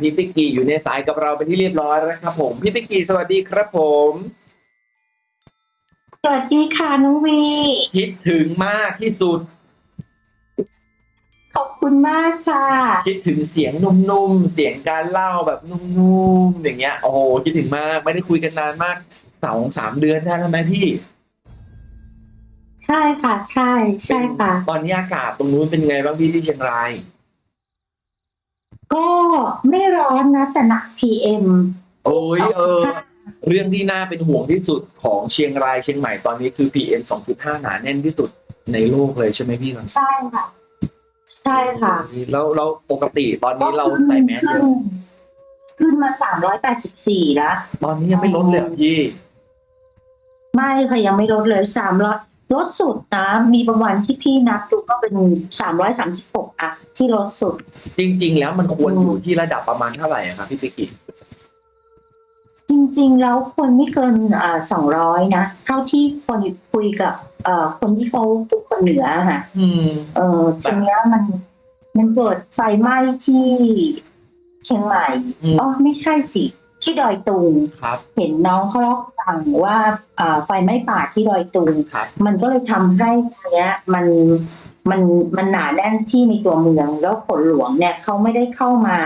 พี่ติ๊กกี้อยู่ในสายกับเราเป็นที่เรียบร้อยแล้วครับผม พี่ติ๊กกี้สวัสดีครับผม สวัสดีค่ะน้องวี คิดถึงมากที่สุด ขอบคุณมากค่ะ คิดถึงเสียงนุ่มๆ เสียงการเล่าแบบนุ่มๆ อย่างเงี้ย โอ้โห คิดถึงมาก ไม่ได้คุยกันนานมากสองสามเดือนได้แล้วไหมพี่ ใช่ค่ะ ใช่ ใช่ค่ะ ตอนนี้อากาศตรงนู้นเป็นไงบ้างพี่ที่เชียงราย ก็ไม่ร้อนนะ แต่หนัก PM โอ้ยเออ เรื่องที่น่าเป็นห่วงที่สุดของเชียงรายเชียงใหม่ตอนนี้คือ PM 2.5 หนาแน่นที่สุดในโลกเลยใช่ไหมพี่ตอนนี้ใช่ค่ะ ใช่ค่ะ แล้วเราปกติตอนนี้เราใส่แมสขึ้นขึ้นมาสามร้อยแปดสิบสี่แล้วตอนนี้ยังไม่ลดเลยเหรอพี่ ไม่ค่ะยังไม่ลดเลยสามร้อย ลดสุดนะมีบางวันที่พี่นับดูก็เป็นสามร้อยสามสิบหกอะที่ลดสุด จริง ๆ แล้วมันควรอืมอยู่ที่ระดับประมาณเท่าไหร่อะครับพี่ติ๊กกี้จริง ๆ แล้วคนไม่เกินอ่าสองร้อยนะ เท่าที่คนคุยกับเอ่อคนที่เขาเป็นคนเหนือค่ะอืม เออทีเนี้ยมันมันเกิดไฟไหม้ที่เชียงใหม่อืม อ๋อไม่ใช่สิ ที่ดอยตุงครับ เห็นน้องเขาเล่าให้ฟังว่าอ่าไฟไหม้ป่าที่ดอยตุง ครับ มันก็เลยทำให้ทีเนี้ยมันมันมันหนาแน่นที่ในตัวเมือง แล้วฝนหลวงเนี่ยเขาไม่ได้เข้ามา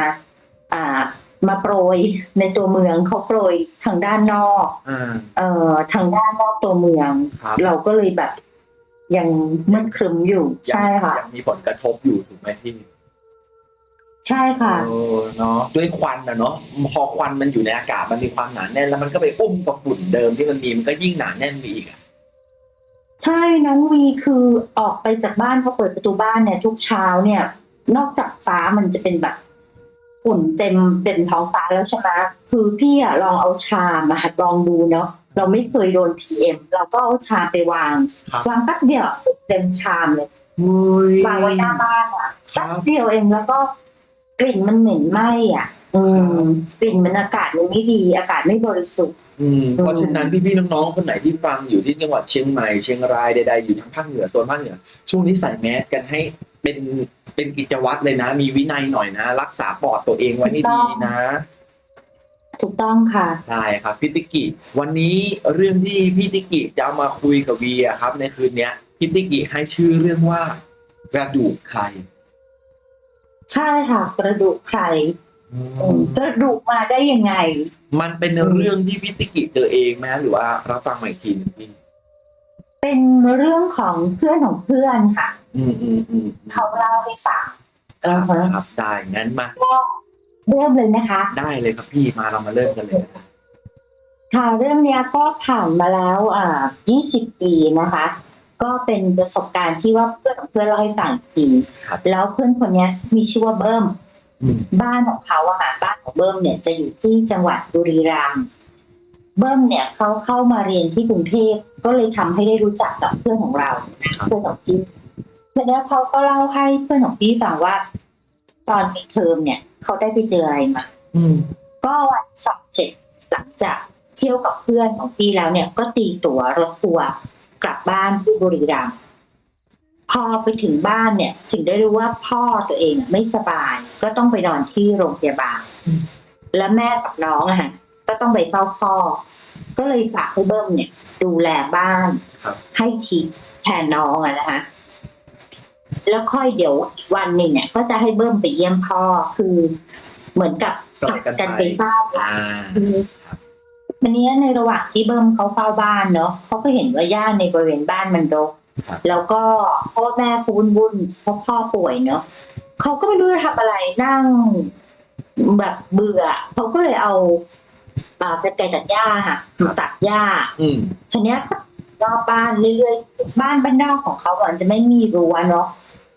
อ่ามาโปรยในตัวเมืองเขาโปรยทางด้านนอก อ่าเอ่อทางด้านนอกตัวเมือง ครับเราก็เลยแบบยังมืดครึมอยู่ใช่ค่ะยังมีผลกระทบอยู่ถูกไหมพี่ ใช่ค่ะเออเนาะด้วยควันนะเนาะพอควันมันอยู่ในอากาศมันมีความหนาแน่นแล้วมันก็ไปอุ้มกับฝุ่นเดิมที่มันมีมันก็ยิ่งหนาแน่นไปอีกอะใช่น้องวีคือออกไปจากบ้านพอเปิดประตูบ้านเนี่ย ทุกเช้าเนี่ย นอกจากฟ้ามันจะเป็นแบบฝุ่นเต็มเต็มท้องฟ้าแล้วใช่ไหมคือพี่อะลองเอาชามมาลองดูเนาะเราไม่เคยโดนพีเอ็มเราก็เอาชามไปวางครับวางแป๊บเดียวฝุ่นเต็มชามเลยอุ้ยวางไว้หน้าบ้านอะครัแป๊บบเดียวเองแล้วก็ กลิ่นมันเหม็นไหม้อะ อืมกลิ่นมันอากาศมันไม่ดี อากาศไม่บริสุทธิ์อืมเพราะฉะนั้นพี่ๆน้องๆคนไหนที่ฟังอยู่ที่จังหวัดเชียงใหม่เชียงรายใดๆอยู่ทางภาคเหนือโซนภาคเหนือช่วงนี้ใส่แมสกันให้เป็นเป็นกิจวัตรเลยนะ มีวินัยหน่อยนะ รักษาปอดตัวเองไว้ให้ดีนะถูกต้องค่ะได้ครับพี่ติกิวันนี้เรื่องที่พี่ติกิจะเอามาคุยกับวีอะครับ ในคืนเนี้ยพี่ติกิให้ชื่อเรื่องว่ากระดูกใคร ใช่ค่ะกระดูกใครอืมกระดูกมาได้ยังไง มันเป็นเรื่องที่พี่ติกิเจอเองไหมหรือว่าเราฟังใหม่ทีนึงพี่เป็นเรื่องของเพื่อนของเพื่อนค่ะ อืมอืมอืมเขาเล่าให้ฟังครับอ่าฮะครับได้งั้นมาเริ่มเลยนะคะ ได้เลยครับพี่มาเรามาเริ่มกันเลยค่ะเรื่องเนี้ยก็ผ่านมาแล้วอ่า 20 ปีนะคะ ก็เป็นประสบการณ์ที่ว่าเพื่อนของเพื่อนเล่าให้ฟังจริงครับแล้วเพื่อนคนเนี้ยมีชื่อว่าเบิ้มอืมบ้านของเขาอะค่ะบ้านของเบิ้มเนี่ยจะอยู่ที่จังหวัดบุรีรัมย์เบิ้มเนี่ยเขาเข้ามาเรียนที่กรุงเทพก็เลยทำให้ได้รู้จักกับเพื่อนของเราครับเพื่อนของพี่แล้วเขาก็เล่าให้เพื่อนของพี่ฟังว่า ตอนปิดเทอมเนี่ยเขาได้ไปเจออะไรมาอืมก็วันสอบเสร็จหลังจากเที่ยวกับเพื่อนของพี่แล้วเนี่ยก็ตีตั๋วรถทัวร์ กลับบ้านที่บุรีรัมย์พอไปถึงบ้านเนี่ย ถึงได้รู้ว่าพ่อตัวเองไม่สบาย ก็ต้องไปนอนที่โรงพยาบาลอืมแล้วแม่กับน้องอะฮะก็ต้องไปเฝ้าพ่อ ก็เลยฝากให้เบิ้มเนี่ย ดูแลบ้านครับให้ทิปแทนน้องอะนะคะแล้วค่อยเดี๋ยวอีกวันหนึ่งเนี่ย ก็จะให้เบิ้มไปเยี่ยมพ่อคือเหมือนกับสลับกันไปไปเฝ้า อ่าคือวันนี้ในระหว่างที่เบิ้มเขาเฝ้าบ้านเนาะเขาก็เห็นว่าย่าในบริเวณบ้านมันรกครับแล้วก็พ่อแม่เขาวุ่นๆเพราะพ่อป่วยเนาะเขาก็ไม่รู้จะทำอะไรนั่งแบบเบื่อเขาก็เลยเอาอ่าตะไคร้ตัดหญ้าค่ะมาตัดหญ้าอืมทีเนี้ยก็รอบบ้านเรื่อยๆบ้านบ้านนอกของเขาอะมันจะไม่มีรั้วเนาะ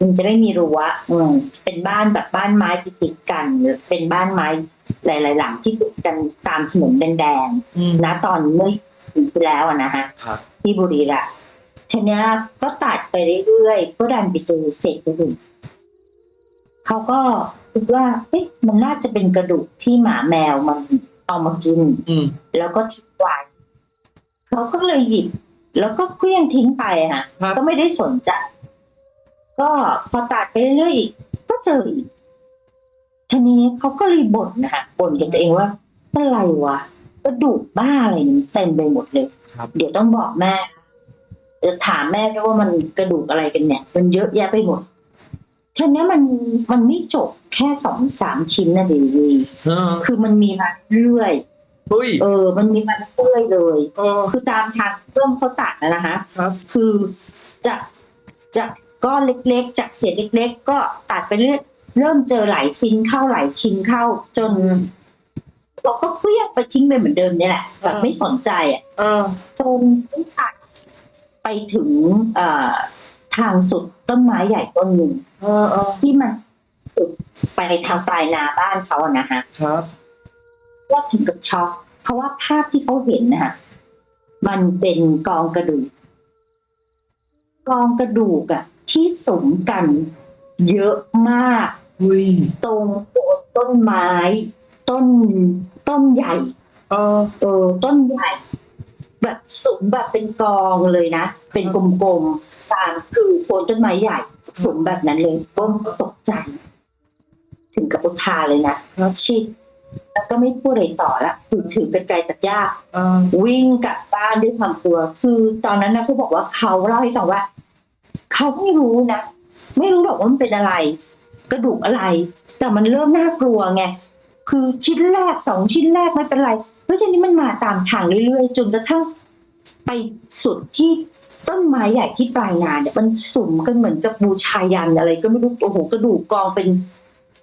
มันจะไม่มีรั้วอืมเป็นบ้านแบบบ้านไม้ติดๆกันหรือเป็นบ้านไม้หลายๆหลังที่ติดกันตามถนนแดงอืมๆนะตอนเมื่อปีที่แล้วอะนะฮะครับที่บุรีรัมย์ทีเนี้ยก็ตัดไปเรื่อยๆก็ดันไปเจอเศษกระดูกเขาก็คิดว่าเอ๊ะมันน่าจะเป็นกระดูกที่หมาแมวมันเอามากินอืมแล้วก็ทิ้งไว้เขาก็เลยหยิบ แล้วก็เคลี้ยงทิ้งไปอะค่ะครับก็ไม่ได้สนใจ ก็พอตัดไปเรื่อยๆอีกก็เจออีกทีนี้เขาก็เลยบ่นนะคะบ่นกับตัวเองว่าอะไรวะกระดูกบ้าอะไรเนี่ยมันเต็มไปหมดเลยครับเดี๋ยวต้องบอกแม่จะถามแม่ด้วยว่ามันกระดูกอะไรกันเนี่ย มันเยอะแยะไปหมดทีนี้มันมันไม่จบแค่สองสามชิ้นนะเดวีเออคือมันมีมาเรื่อยเฮ้ยเออ มันมีมาเรื่อยเลยเออคือตามทางเริ่มเขาตัดนะนะคะครับคือจากจาก ก้อนเล็กๆ จากเศษเล็ก ๆ ก็ตัดไปเรื่อยเริ่มเจอหลายชิ้นเข้าหลายชิ้นเข้าจนเราก็เคลี้ยงไปทิ้งไปเหมือนเดิมเนี่ยแหละแบบไม่สนใจอะเออจนตัดไปถึงเอ่อทางสุดต้นไม้ใหญ่ต้นหนึ่งเออเออที่มันไปทางปลายนาบ้านเขาอะนะคะครับว่าถึงกับช็อกเพราะว่าภาพที่เขาเห็นนะคะมันเป็นกองกระดูก กองกระดูกอะ ที่สมกันเยอะมากเฮ้ยตรงโคนต้นไม้ ต้นต้นใหญ่ เออเออต้นใหญ่ แบบสูงแบบเป็นกองเลยนะ เป็นกลมๆตามคือโคนต้นไม้ใหญ่สูงแบบนั้นเลยบ้มก็ตกใจ ถึงกับอุทานเลยนะครับชิดแล้วก็ไม่พูดอะไรต่อละถือถือกันไกลตัดหญ้าเออวิ่งกลับบ้านด้วยความกลัว คือตอนนั้นนะเขาบอกว่าเขาเล่าให้ฟังว่า เขาไม่รู้นะ ไม่รู้หรอกว่ามันเป็นอะไร กระดูกอะไร แต่มันเริ่มน่ากลัวไงคือชิ้นแรกสองชิ้นแรกไม่เป็นไรเฮ้ยทีนี้มันมาตามทางเรื่อยๆ จนกระทั่งไปสุดที่ต้นไม้ใหญ่ที่ปลายนาเนี่ยมันสุ่มกันเหมือนกับบูชายันอะไร ก็ไม่รู้โอ้โหกระดูกกองเป็น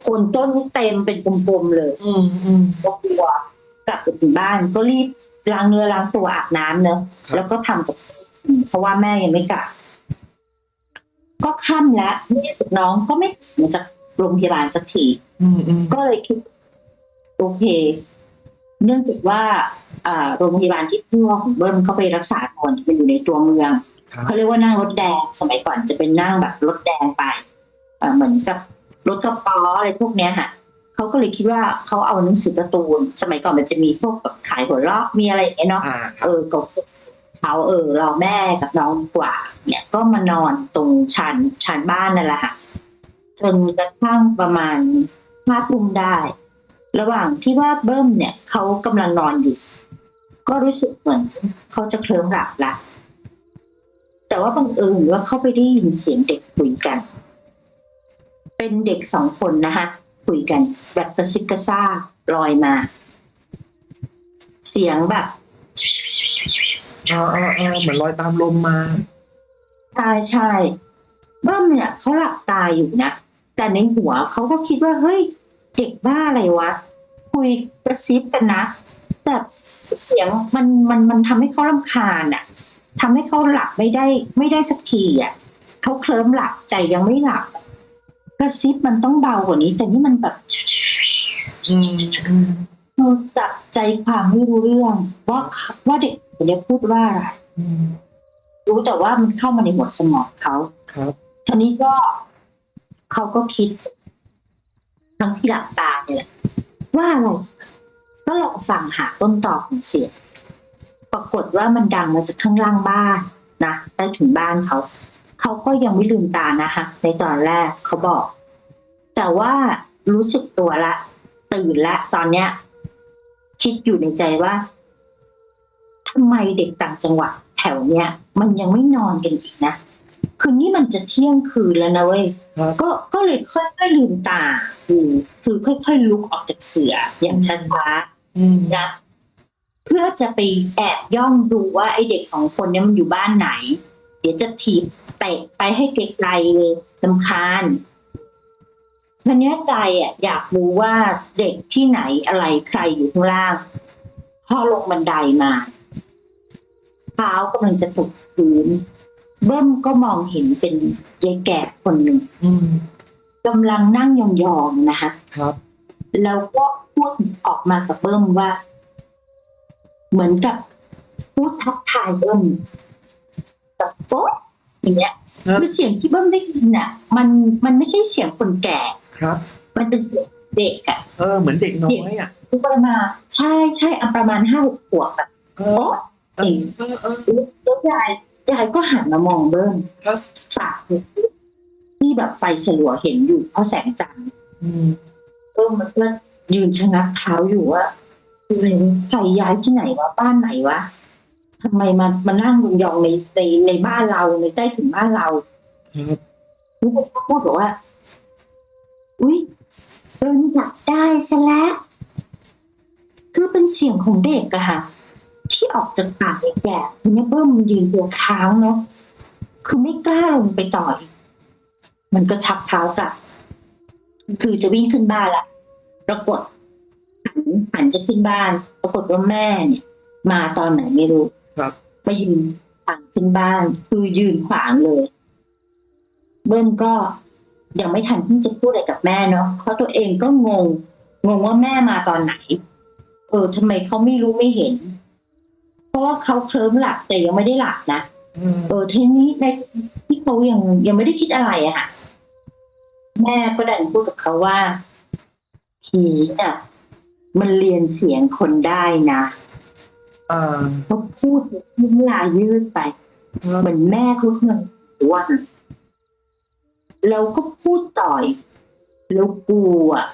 โคนต้นนี่เต็มเป็นกลมๆเลย อืมอืมก็กลัวกลับไปถึงบ้านก็รีบล้างเนื้อล้างตัวอาบน้ำเนอะครับแล้วก็ทำกับเพราะว่าแม่ยังไม่กลับ ก็ค่ำแล้วแม่กับน้องก็ไม่กลับมาจากโรงพยาบาลสักทีอืมอืมก็เลยคิด โอเค เนื่องจากว่าอ่าโรงพยาบาลที่พ่อของเบิ้มเขาไปรักษาก่อนมันอยู่ในตัวเมืองครับเขาเรียกว่านั่งรถแดงสมัยก่อนจะเป็นนั่งแบบรถแดงไปเอ่อเหมือนกับรถกระป๋ออะไรพวกเนี้ยค่ะเขาก็เลยคิดว่าเขาเอาหนังสือการ์ตูน สมัยก่อนมันจะมีพวกแบบขายหัวเราะมีอะไรอย่างเงี้ยเนาะอ่าคเอรับอก็ เขาเออเราแม่กับน้องกว่า เนี่ยก็มานอนตรงชานชานบ้านนั่นแหละค่ะจนกระทั่งประมาณห้าทุ่มได้ ระหว่างที่ว่าเบิ้มเนี่ยเขากำลังนอนอยู่ ก็รู้สึกเหมือนเขาจะเคลิ้มหลับละแต่ว่าบังเอิญว่าเขาไปได้ยินเสียงเด็กคุยกัน เป็นเด็กสองคนนะคะคุยกันแบบกระซิบกระซาลอยมา เสียงแบบ ออเออเออเหมือนลอยตามลมมา ใช่ใช่เบิ้มเนี่ยเขาหลับตาอยู่นะ แต่ในหัวเขาก็คิดว่าเฮ้ย เด็กบ้าอะไรวะ คุยกระซิบกันนะ แต่เสียงมันมันมันทำให้เขาลำคาญอะทำให้เขาหลับไม่ได้ไม่ได้สักทีอะเขาเคลิ้มหลับใจยังไม่หลับ กระซิบมันต้องเบากว่านี้ แต่นี่มันแบบ อืมอืมเราจับใจความไม่รู้เรื่องว่าเขาว่าเด็กคนนี้พูดว่าอะไรอืมรู้แต่ว่ามันเข้ามาในหัวสมองเขาครับทีนี้ก็เขาก็คิด ทั้งที่หลับตาเนี่ยแหละว่าอะไรก็ลองฟังหาต้นตอของเสียงปรากฏว่ามันดังมาจากข้างล่างบ้านนะใต้ถุนบ้านเขา เขาก็ยังไม่ลืมตานะคะในตอนแรกเขาบอก แต่ว่ารู้สึกตัวละ ตื่นละตอนเนี้ย คิดอยู่ในใจว่าทำไมเด็กต่างจังหวัดแถวเนี้ย มันยังไม่นอนกันอีกนะคือนี่มันจะเที่ยงคืนแล้วนะเว้ยครับก็ก็เลยค่อยๆลืมตาดูคือค่อยๆลุกออกจากเสืออย่างช้าอืมๆนะเพื่อจะไปแอบย่องดูว่าไอเด็กสองคนเนี้มันอยู่บ้านไหน เดี๋ยวจะถีบเตะไปให้ไกลๆเลยลำคาญ ทีเนี้ยใจอะอยากรู้ว่าเด็กที่ไหนอะไรใครอยู่ข้างล่างพอลงบันไดมา เท้ากำลังจะตกพื้นเบิ้มก็มองเห็นเป็นยายแก่คนหนึ่งอืมกำลังนั่งยองๆนะคะครับ แล้วก็พูดออกมากับเบิ้มว่า เหมือนกับพูดทักทายเบิ้มแบบโป๊ะอย่างเงี้ย ครับคือเสียงที่เบิ้มได้ยินอะ มันมันไม่ใช่เสียงคนแก่ ครับ มันเป็นเสียงเด็กอะเออเหมือนเด็กน้อยอะคือประมาณใช่ใช่อันประมาณห้าหกขวบแบบเออโป๊ะเออเออเออแล้วยายยายก็หันมามองเบิ้มครับฝากที่แบบไฟฉลัวเห็นอยู่เพราะแสงจันทร์อืมเอบิ้มมันก็ยืนชะงักเท้าอยู่ว่าอะไรใครย้ายที่ไหนวะบ้านไหนวะ ทำไมมามานั่งยองๆในในในบ้านเราในใต้ถุนบ้านเราครับลูกก็พูดบอกว่า อุ๊ยโดนจับได้ซะแล้วคือเป็นเสียงของเด็กอะค่ะ ที่ออกจากปากไอ้แก่ทีนี้เบิ้มมันยืนตัวค้างเนาะคือไม่กล้าลงไปต่อย มันก็ชักเท้ากลับ คือจะวิ่งขึ้นบ้านละปรากฏหันหันจะขึ้นบ้าน ปรากฏว่าแม่เนี่ย มาตอนไหนไม่รู้ครับ มายืนขวางขึ้นบ้าน คือยืนขวางเลย เบิ้มก็ยังไม่ทันที่จะพูดอะไรกับแม่เนาะเพราะตัวเองก็งง งงว่าแม่มาตอนไหน เออทำไมเขาไม่รู้ไม่เห็น เพราะว่าเขาเคลิ้มหลับแต่ยังไม่ได้หลับนะอืมเออทีนี้ในที่เขายังยังไม่ได้คิดอะไรอะค่ะ แม่ก็ดันพูดกับเขาว่าผีน่ะ มันเรียนเสียงคนได้นะ อ่าเขาพูดน้ำลายยืดไป เหมือนแม่เขาเหมือนว่าแล้วก็พูดต่อยแล้วกูอะ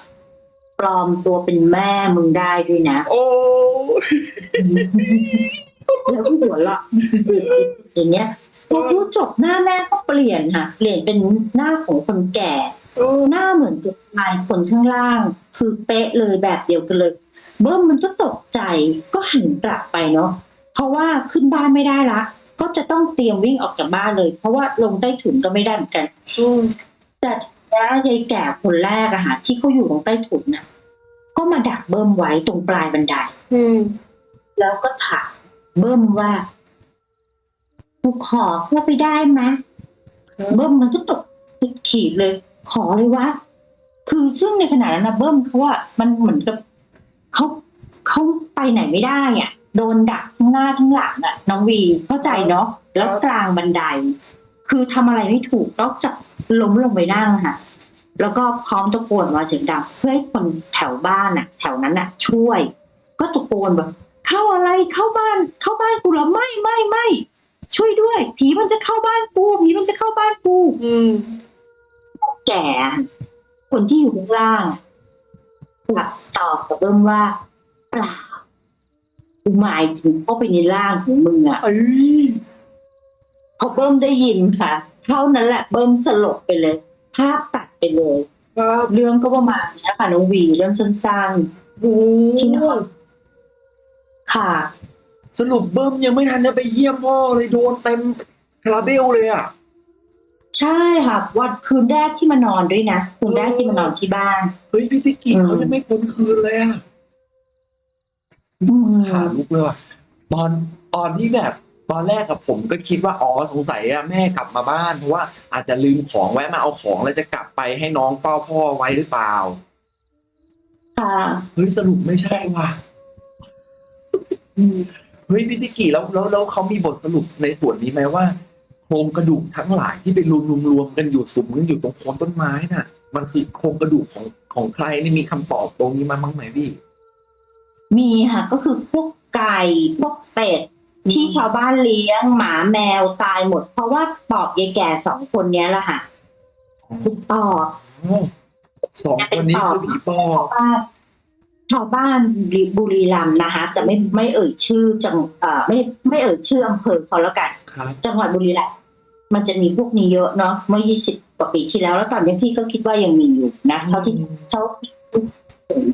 ปลอมตัวเป็นแม่มึงได้ด้วยนะ โอ้แล้วก็หัวเราะอย่างเงี้ยพอพูดจบหน้าแม่ก็เปลี่ยนค่ะ เปลี่ยนเป็นหน้าของคนแก่ โอ้หน้าเหมือนกับชายคนข้างล่าง คือเป๊ะเลยแบบเดียวกันเลย เบิ้มมันก็ตกใจก็หันกลับไปเนาะเพราะว่าขึ้นบ้านไม่ได้ละ ก็จะต้องเตรียมวิ่งออกจากบ้านเลย เพราะว่าลงใต้ถุนก็ไม่ได้เหมือนกันอืมแต่ทีนี้ยายแก่คนแรกอะค่ะที่เขาอยู่ตรงใต้ถุนน่ะก็มาดักเบิ้มไว้ตรงปลายบันไดอืมแล้วก็ถามเบิ้มว่ากูขอเข้าไปได้ไหมเบิ้มมันก็ตกขีดเลย ขอเลยวะ คือซึ่งในขณะนั้นนะเบิ้มเขาว่ามันเหมือนกับเขาเขาไปไหนไม่ได้อะ โดนดักทั้งหน้าทั้งหลังอะ น้องวีเข้าใจเนาะแล้วกลางบันได คือทำอะไรไม่ถูกนอกจากล้มลงไปนั่งค่ะ แล้วก็พร้อมตะโกนว่าเสียงดังเพื่อให้คนแถวบ้านอะ แถวนั้นอะ ช่วย ก็ตะโกนแบบเข้าอะไรเข้าบ้าน เข้าบ้านกูเหรอไม่ไม่ไม่ช่วยด้วย ผีมันจะเข้าบ้านกูผีมันจะเข้าบ้านกูอืม แก่ คนที่อยู่ข้างล่างอะกลับตอบกับเบิ้มว่าเปล่ากูหมายถึงเข้าไปในร่างของมึงอะเอ้ยพอเบิ้มได้ยินค่ะ เท่านั้นแหละเบิ้มสลบไปเลย ภาพตัดไปเลยครับเรื่องก็ประมาณนี้ค่ะน้องวีเรื่องสั้นโอ้ที่นอนๆค่ะ สรุปเบิ้มยังไม่ทันได้ไปเยี่ยมพ่อเลยโดนเต็มคาราเบลเลยอะ ใช่ค่ะ วันคืนแรกที่มานอนด้วยนะคืนแรกที่มานอนที่บ้าน เฮ้ยพี่พิกิอืมเขายังไม่พ้นคืนเลยอะอืมขาลุกเลยว่ะตอนตอนที่แบบ ตอนแรกกับผมก็คิดว่าอ๋อสงสัยอะแม่กลับมาบ้านเพราะว่าอาจจะลืมของแวะมาเอาของแล้วจะกลับไปให้น้องเฝ้าพ่อไว้หรือเปล่าค่ะเฮ้ยสรุปไม่ใช่ว่ะอืมเฮ้ยพี่ติกิแล้วแล้วแล้วเขามีบทสรุปในส่วนนี้ไหมว่า โครงกระดูกทั้งหลายที่ไปรวมรวมรวมกันอยู่สุมกันอยู่ตรงโคนต้นไม้น่ะ มันคือโครงกระดูกของของใครนี่มีคำตอบตรงนี้มาบ้างไหมพี่ มีค่ะก็คือพวกไก่พวกเป็ดที่ชาวบ้านเลี้ยงหมาแมวตายหมด เพราะว่าปอบยายแก่สองคนเนี้ยแหละค่ะคือปอบสองคนนี้คือผีปอชาบวบ้าน ชาวบ้านบุรีรัมย์นะคะ แต่ไม่ไม่เอ่ยชื่อจังเอ่อไม่ไม่เอ่ยชื่ออำเภอเขาแล้วกัน ครับจังหวัดบุรีรัมย์มันจะมีพวกนี้เยอะเนาะเมื่อ 20 กว่าปีที่แล้ว แล้วตอนนี้พี่ก็คิดว่ายังมีอยู่นะเท่าที่เท่าที่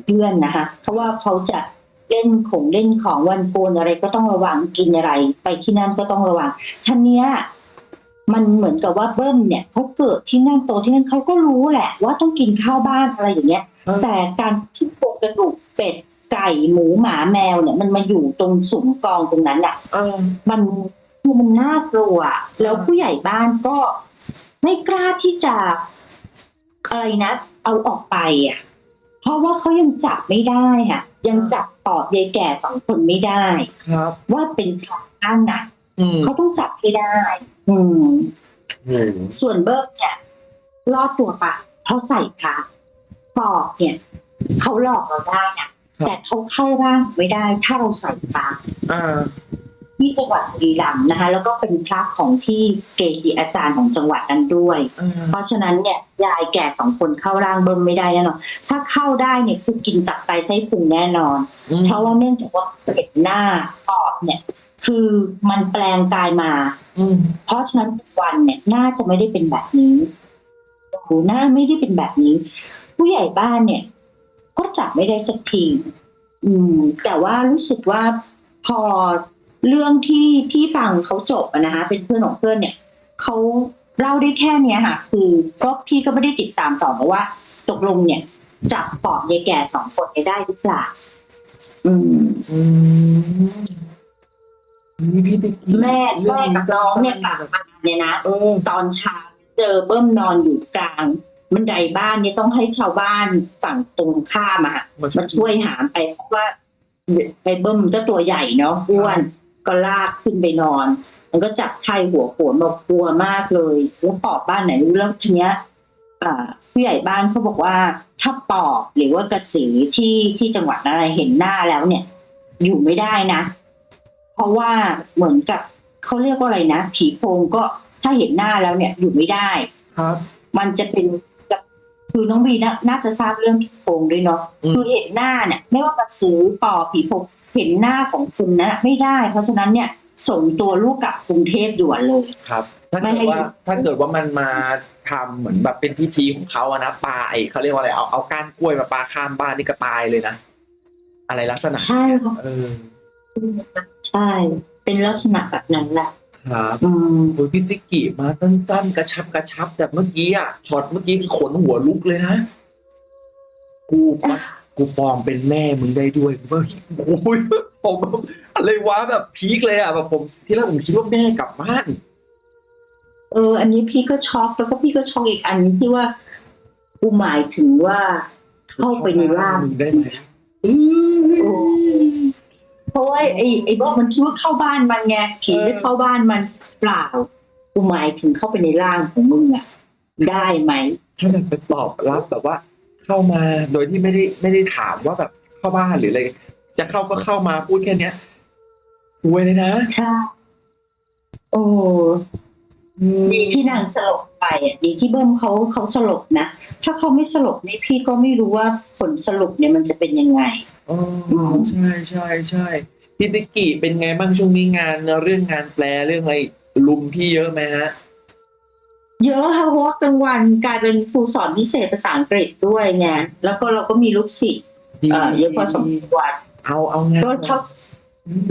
เพื่อนนะคะเพราะว่าเขาจะเล่นของเล่นของวันโกนอะไรก็ต้องระวังกินอะไร ไปที่นั่นก็ต้องระวังท่านเนี้ยมันเหมือนกับว่าเบิ้มเนี่ยเขาเกิดที่นั่นโตที่นั่นเขาก็รู้แหละ ว่าต้องกินข้าวบ้านอะไรอย่างเงี้ย แต่การที่โครงกระดูก เป็ดไก่หมูหมาแมวเนี่ย มันมาอยู่ตรงสุมกองตรงนั้นอะเออมันคือมันน่ากลัว แล้วผู้ใหญ่บ้านก็ไม่กล้าที่จะอะไรนะ เอาออกไปอะ เพราะว่าเขายังจับไม่ได้ค่ะ ยังจับปอบยายแก่สองคนไม่ได้ ครับ ว่าเป็นใครบ้างนะอืมเขาต้องจับให้ได้ อืมโอ้โหส่วนเบิร์กเนี่ยรอดตัวไปเพราะใส่พระปอบเนี่ย เขาหลอกเราได้นะแต่เขาเข้าร่างไม่ได้ ถ้าเราใส่พระอ่าทีที่จังหวัดบุรีรัมย์นะคะ แล้วก็เป็นพระของที่เกจิอาจารย์ของจังหวัดนั้นด้วยอ่าเพราะฉะนั้นเนี่ยยายแก่สองคนเข้าร่างเบิ่มไม่ได้แน่นอนถ้าเข้าได้เนี่ยคือกินตับไตไส้พุงแน่นอนอืมเพราะว่าเนื่องจากว่าเด็กหน้าปอบเนี่ย คือมันแปลงกายมา อืมเพราะฉะนั้นวันเนี่ยน่าจะไม่ได้เป็นแบบนี้โอ้โหหน้าไม่ได้เป็นแบบนี้ ผู้ใหญ่บ้านเนี่ย ก็จับไม่ได้สักทีอืม แต่ว่ารู้สึกว่าพอเรื่องที่พี่ฟังเขาจบอะนะคะเป็นเพื่อนของเพื่อนเนี่ยเขาเล่าได้แค่เนี้ยค่ะ คือก็พี่ก็ไม่ได้ติดตามต่อมาว่า ตกลงเนี่ย จับปอบยายแก่สองคนเนี่ยได้หรือเปล่าอืมอืมนี่พี่ติ๊กกี้แม่เรื่แม่กับน้องเนี่ยกลับมาเนี่ยนะเออตอนเช้าเจอเบิ้มนอนอยู่กลาง บันไดบ้านเนี่ยต้องให้ชาวบ้านฝั่งตรงข้ามอะค่ะมันมาช่วยหามไปเพราะว่าไอ้เบิ้มก็ตัวใหญ่เนาะอ้วนก็ลากขึ้นไปนอน มันก็จับไข้หัวโขนบอกกลัวมากเลยแล้วปอบบ้านไหนรู้แล้วทีเนี้ยอ่าผู้ใหญ่บ้านเขาบอกว่าถ้าปอบหรือว่ากระสือที่ที่จังหวัดอะไรเห็นหน้าแล้วเนี่ย อยู่ไม่ได้นะ เพราะว่าเหมือนกับเขาเรียกว่าอะไรนะ ผีโพงก็ถ้าเห็นหน้าแล้วเนี่ยอยู่ไม่ได้ครับ มันจะเป็นกับ คือน้องบีน่าน่าจะทราบเรื่องผีโพงด้วยเนาะอืม คือเห็นหน้าเนี่ย ไม่ว่ากระสือปอบผีโพงเห็นหน้าของคุณนะไม่ได้ เพราะฉะนั้นเนี่ยส่งตัวลูกกลับกรุงเทพด่วนเลย ครับ ถ้าไม่เกิดให้ว่าถ้าเกิดว่ามันมาทำเหมือนแบบเป็นพิธีของเขาอะนะปลาไอเขาเรียกว่าอะไรเอาเอาก้านกล้วยมาปลาข้ามบ้านนี่ก็ตายเลยนะอะไรลักษณะใช่ค่ะเออ ใช่ เป็นลักษณะแบบนั้นแหละ ครับอืมโอ้ยพี่ติ๊กกี้มาสั้น ๆ กระชับกระชับแบบเมื่อกี้อะช็อตเมื่อกี้คือขนหัวลุกเลยนะ กูปะกูปลอมเป็นแม่มึงได้ด้วยกูว่าโอ้ยผมอะไรวะแบบพีคเลยอะแบบผม ที่แรกผมคิดว่าแม่กลับบ้าน เออ อันนี้พี่ก็ช็อกแล้วก็พี่ก็ช็อกอีกอันนึงที่ว่ากูหมายถึงว่าเข้าไปในร่างมึงได้ไหม เพราะว่าไอ้ไอ้บอกมันคิดว่าเข้าบ้านมันไงผีจะเข้าบ้านมันเปล่ากูหมายถึงเข้าไปในร่างของมึงอะได้ไหมถ้าแบบไปตอบรับแบบว่า เข้ามาโดยที่ไม่ได้ไม่ได้ถามว่าแบบเข้าบ้านหรืออะไรจะเข้าก็เข้ามาพูดแค่เนี้ยรวยเลยนะใช่โอ้ดีที่นางสลบไปอะดีที่เบิ้มเขาเขาสลบนะ ถ้าเขาไม่สลบนี่พี่ก็ไม่รู้ว่าผลสรุปเนี่ยมันจะเป็นยังไง อ๋อใช่ใช่ใช่พี่ติกกี้เป็นไงบ้างช่วงนี้งานเรื่องงานแปลเรื่องอะไรลุมพี่เยอะไหมฮะ เยอะค่ะเพราะว่ากลางวันกลายเป็นครูสอนพิเศษภาษาอังกฤษด้วยไงแล้วก็เราก็มีลูกศิษย์เอ่อเยอะพอสมควรเอาเอางานก็ถ้า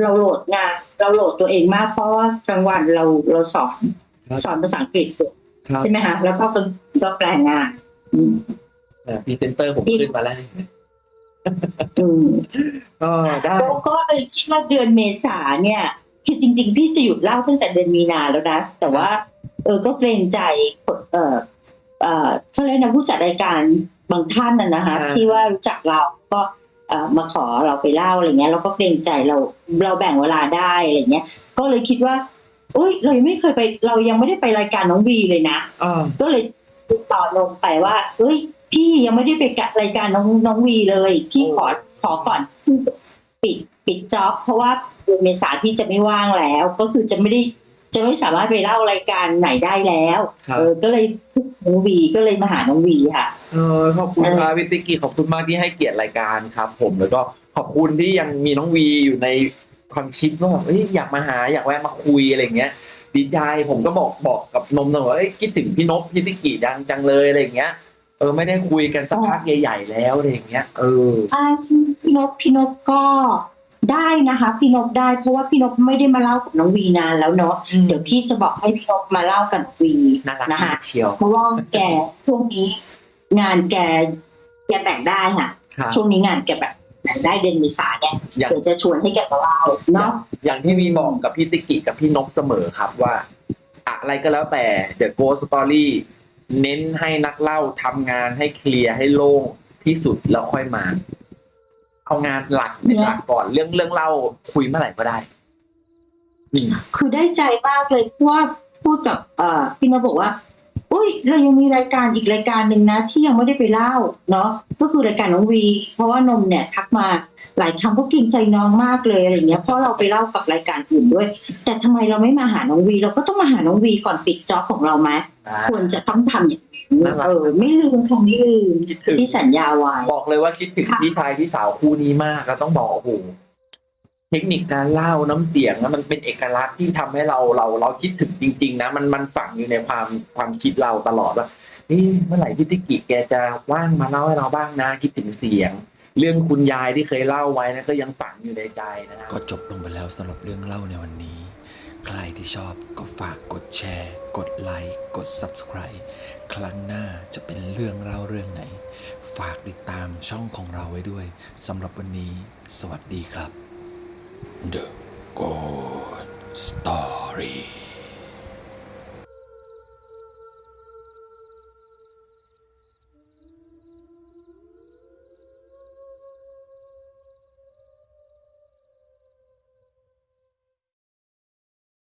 เราโหลดงานเราโหลดตัวเองมากเพราะว่ากลางวันเราเราสอนสอนภาษาอังกฤษอยู่ครับใช่ไหมคะแล้วก็เป็นก็แปลงานอืมพรีเซนเตอร์ผมขึ้นมาแล้ว อืมก็ได้ แล้วก็เลยคิดว่าเดือนเมษาเนี่ยคือจริง ๆ พี่จะหยุดเล่าตั้งแต่เดือนมีนาแล้วนะ แต่ว่า เออก็เกรงใจเออเออเขาเรียกนะผู้จัดรายการบางท่านน่ะนะคะที่ว่ารู้จักเราก็เอ่อมาขอเราไปเล่าอะไรเงี้ยเราก็เกรงใจเราเราแบ่งเวลาได้อะไรเงี้ยก็เลยคิดว่าอุ้ยเรายังไม่เคยไปเรายังไม่ได้ไปรายการน้องวีเลยนะ อ่าก็เลยติดต่อลงไปว่า เอ้ย พี่ยังไม่ได้ไปกับรายการน้องน้องวีเลย พี่ขอขอก่อนปิดปิดจ็อบเพราะว่าเดือนเมษาพี่จะไม่ว่างแล้ว ก็คือจะไม่ได้จะไม่สามารถไปเล่ารายการไหนได้แล้วครับเออก็เลยน้องวีก็เลยมาหาน้องวีค่ะเออขอบคุณครับพี่ติ๊กกี้ขอบคุณมากที่ให้เกียรติรายการครับ ผมแล้วก็ขอบคุณที่ยังมีน้องวีอยู่ในความคิดว่าแบบเอ้ยอยากมาหาอยากแวะมาคุยอะไรอย่างเงี้ยดีใจผมก็บอกบอกกับนมตลอดว่าเอ้ยคิดถึงพี่นพพี่ติ๊กกี้ดังจังเลยอะไรอย่างเงี้ย เออไม่ได้คุยกันสักพักใหญ่ๆแล้วอะไรอย่างเงี้ย เออถ้าพี่นพพี่นพก็ได้นะคะพี่นพได้เพราะว่าพี่นพไม่ได้มาเล่ากับน้องวีนานแล้วเนาะเดี๋ยวพี่จะบอกให้พี่นพมาเล่ากับวีน่ารักนะคะมากเชียวเพราะว่าแกช่วงนี้ งานแกแกแบ่งได้ค่ะครับช่วงนี้งานแกแบบแบ่งได้เดือนเมษาเนี่ยอย่างเดี๋ยวจะชวนให้แกมาเล่าเนาะอย่างที่มีบอกกับพี่ติ๊กกี้กับพี่นกเสมอครับว่า อะไรก็แล้วแต่ The Ghost Story เน้นให้นักเล่าทำงานให้เคลียร์ให้โล่งที่สุดแล้วค่อยมา เอางานหลักเป็นหลักก่อนเรื่องเรื่องเล่าคุยเมื่อไหร่ก็ได้อืมคือได้ใจมากเลยเพราะว่าพูดกับเอ่อพี่นพบอกว่า อุ้ยเรายังมีรายการอีกรายการหนึ่งนะ ที่ยังไม่ได้ไปเล่าเนาะก็คือรายการน้องวี เพราะว่านมเนี่ยทักมาหลายครั้งก็เกรงใจน้องมากเลยอะไรเงี้ยเพราะเราไปเล่ากับรายการอื่นด้วย แต่ทำไมเราไม่มาหาน้องวี เราก็ต้องมาหาน้องวีก่อนปิดจ็อบของเราไหมควรจะต้องทำอย่างนี้น่ารักเออไม่ลืมค่ะไม่ลืมคิดถึงที่สัญญาไว้บอกเลยว่าคิดถึงค่ะพี่ชายพี่สาวคู่นี้มากแล้วต้องบอกโอ้โห เทคนิคการเล่าน้ำเสียงนะมันเป็นเอกลักษณ์ที่ทำให้เราเราเราคิดถึงจริง ๆ นะ มันมันฝังอยู่ในความความคิดเราตลอดว่านี่เมื่อไหร่พี่ติกิแกจะว่างมาเล่าให้เราบ้างนะ คิดถึงเสียง เรื่องคุณยายที่เคยเล่าไว้นะก็ยังฝังอยู่ในใจนะก็จบลงไปแล้วสำหรับเรื่องเล่าในวันนี้ ใครที่ชอบก็ฝากกดแชร์ กดไลค์กด Subscribe ครั้งหน้าจะเป็นเรื่องเล่าเรื่องไหน ฝากติดตามช่องของเราไว้ด้วยสำหรับวันนี้ สวัสดีครับ The Good Story